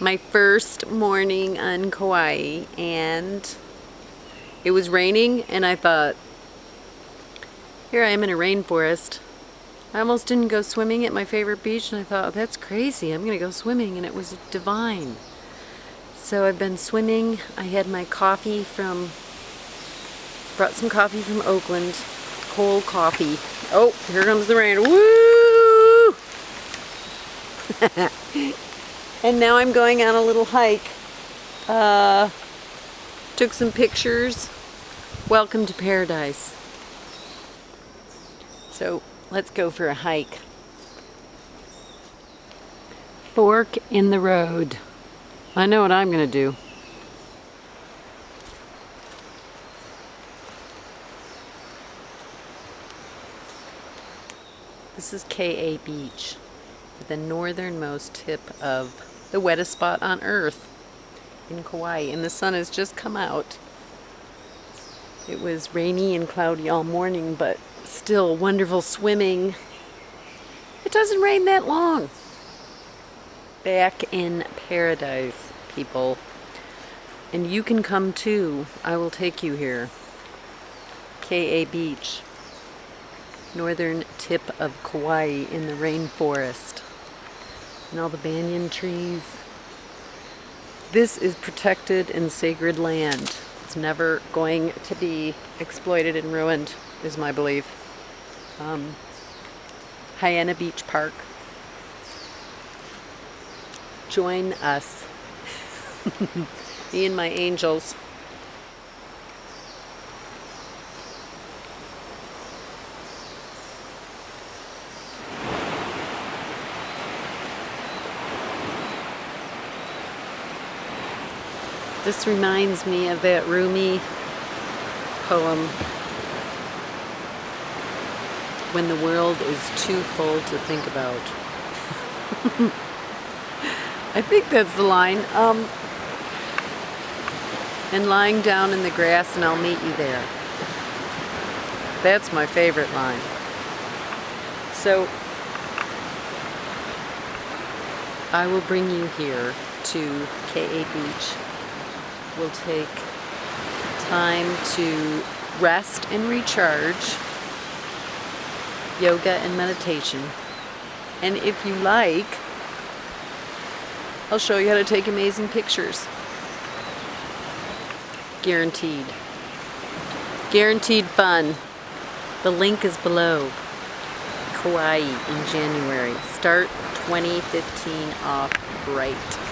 my first morning on Kauai and it was raining and I thought here I am in a rainforest. I almost didn't go swimming at my favorite beach and I thought oh, that's crazy. I'm gonna go swimming and it was divine. So I've been swimming. I had my coffee from brought some coffee from Oakland. Cold coffee. Oh here comes the rain. Woo And now I'm going on a little hike. Uh, took some pictures. Welcome to paradise. So let's go for a hike. Fork in the road. I know what I'm going to do. This is Ke'e Beach, the northernmost tip of the wettest spot on earth in Kauai and the sun has just come out. It was rainy and cloudy all morning but still wonderful swimming. It doesn't rain that long. Back in paradise people. And you can come too. I will take you here. Ke'e Beach. Northern tip of Kauai in the rainforest and all the banyan trees. This is protected and sacred land. It's never going to be exploited and ruined, is my belief. Um, Haena Beach Park. Join us. Me and my angels. This reminds me of that Rumi poem, When the world is too full to think about. I think that's the line. Um, and lying down in the grass and I'll meet you there. That's my favorite line. So, I will bring you here to Ke'e Beach will take time to rest and recharge, yoga and meditation. And if you like, I'll show you how to take amazing pictures. Guaranteed. Guaranteed fun. The link is below. Kauai in January. Start 2015 off right.